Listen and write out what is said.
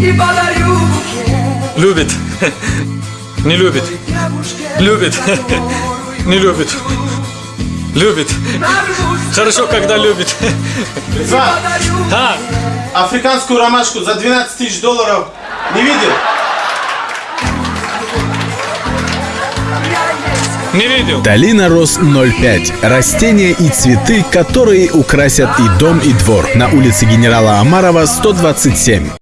и подарю букет Любит. Не любит. Любит. Не любит. Любит. Хорошо, когда любит. Иван, А, африканскую ромашку за 12 тысяч долларов не видел? не видел. Долина Рос 05. Растения и цветы, которые украсят и дом, и двор. На улице генерала Амарова, 127.